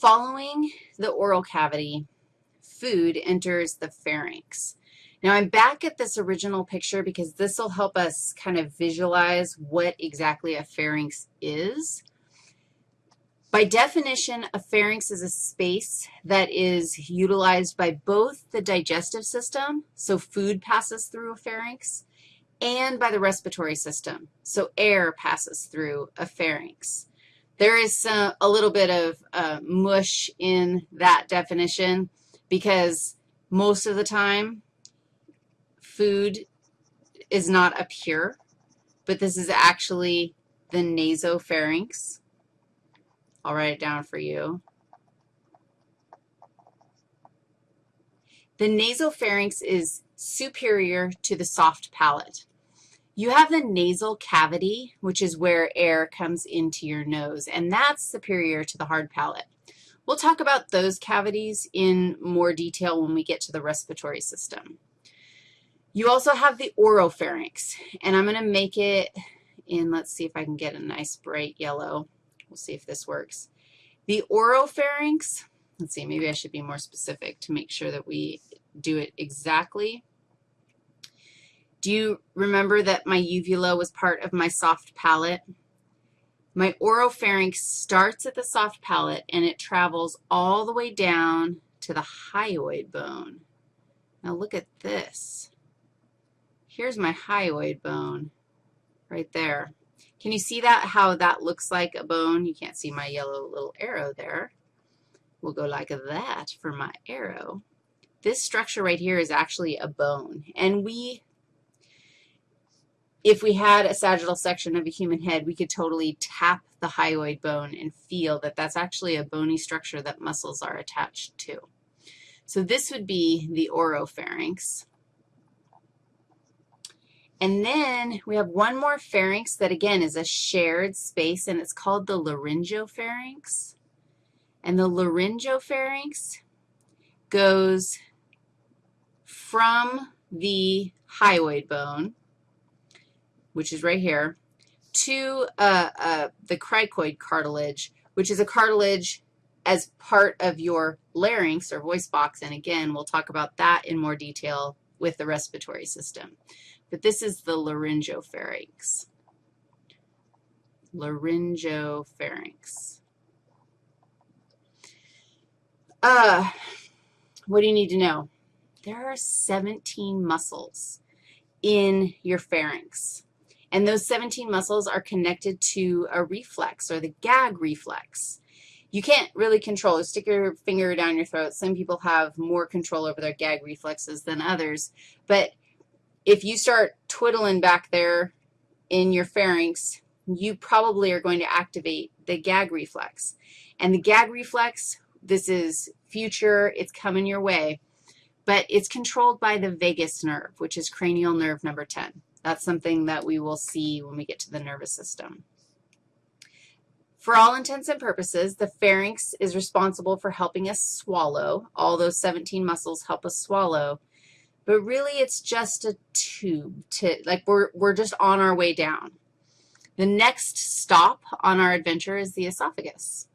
Following the oral cavity, food enters the pharynx. Now, I'm back at this original picture because this will help us kind of visualize what exactly a pharynx is. By definition, a pharynx is a space that is utilized by both the digestive system, so food passes through a pharynx, and by the respiratory system, so air passes through a pharynx. There is uh, a little bit of uh, mush in that definition because most of the time food is not up here, but this is actually the nasopharynx. I'll write it down for you. The nasopharynx is superior to the soft palate. You have the nasal cavity, which is where air comes into your nose, and that's superior to the hard palate. We'll talk about those cavities in more detail when we get to the respiratory system. You also have the oropharynx, and I'm going to make it in, let's see if I can get a nice bright yellow. We'll see if this works. The oropharynx, let's see, maybe I should be more specific to make sure that we do it exactly. Do you remember that my uvula was part of my soft palate? My oropharynx starts at the soft palate, and it travels all the way down to the hyoid bone. Now look at this. Here's my hyoid bone right there. Can you see that, how that looks like a bone? You can't see my yellow little arrow there. We'll go like that for my arrow. This structure right here is actually a bone, and we, if we had a sagittal section of a human head, we could totally tap the hyoid bone and feel that that's actually a bony structure that muscles are attached to. So this would be the oropharynx. And then we have one more pharynx that, again, is a shared space, and it's called the laryngopharynx. And the laryngopharynx goes from the hyoid bone, which is right here, to uh, uh, the cricoid cartilage, which is a cartilage as part of your larynx or voice box. And again, we'll talk about that in more detail with the respiratory system. But this is the laryngopharynx. Laryngopharynx. Uh, what do you need to know? There are 17 muscles in your pharynx. And those 17 muscles are connected to a reflex or the gag reflex. You can't really control Stick your finger down your throat. Some people have more control over their gag reflexes than others. But if you start twiddling back there in your pharynx, you probably are going to activate the gag reflex. And the gag reflex, this is future, it's coming your way, but it's controlled by the vagus nerve, which is cranial nerve number 10. That's something that we will see when we get to the nervous system. For all intents and purposes, the pharynx is responsible for helping us swallow. All those 17 muscles help us swallow. But really, it's just a tube to, like, we're, we're just on our way down. The next stop on our adventure is the esophagus.